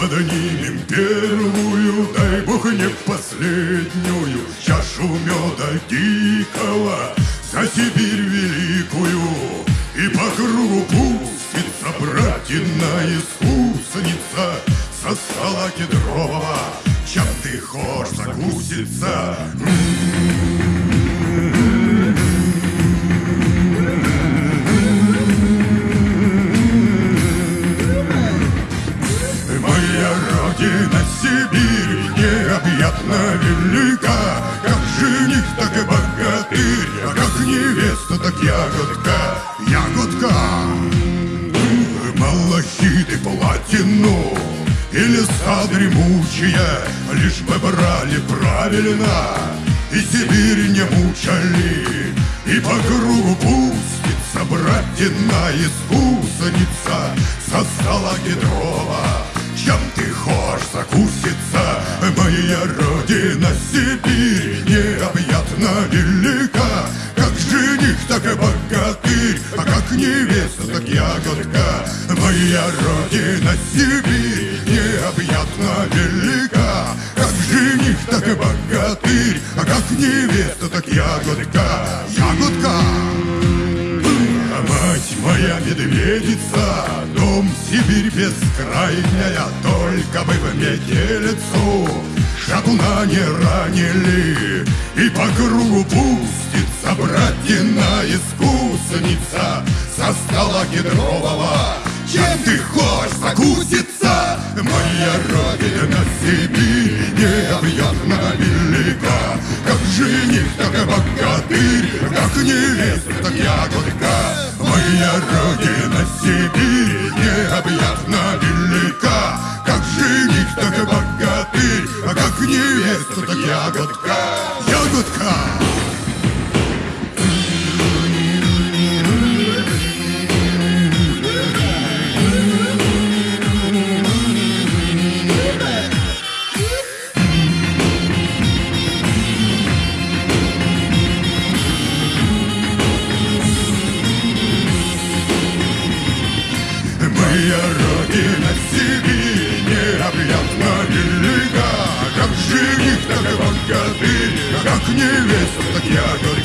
поднимем первую, дай бог не последнюю Чашу меда дикого за Сибирь великую И по кругу пустится братина искусница Со стола кедрового, чем ты хошь закуситься Моя родина Сибирь необъятно велика так ягодка Ягодка. Платину И леса дремучие Лишь бы брали правильно И Сибирь не мучали И по кругу пустится Братина искусница Со стола Петрова чем ты хошь закуситься? Моя родина Сибирь необъятно велика. Как жених, так и богатырь. А как невеста, так ягодка. Моя родина Сибирь необъятно велика. Как жених, так и богатырь. А как невеста, так ягодка. Ягодка! А мать моя медведица, дом Сибирь бескрайняя, только бы в метелицу шатуна не ранили, и по кругу пустится братина искусница со стола кедрового. Чем ты хочешь закуситься? Моя родина Сибирь необъятно велика, как жених, так и богатырь, как невеста, так ягодка. Моя родина Сибирь необъятно велика, как жених, так и богатырь, а как невеста, так ягодка. Ягодка! Моя родина Сибирь необъятно велика, Как жених, так и богатырь, Как невеста, так ягода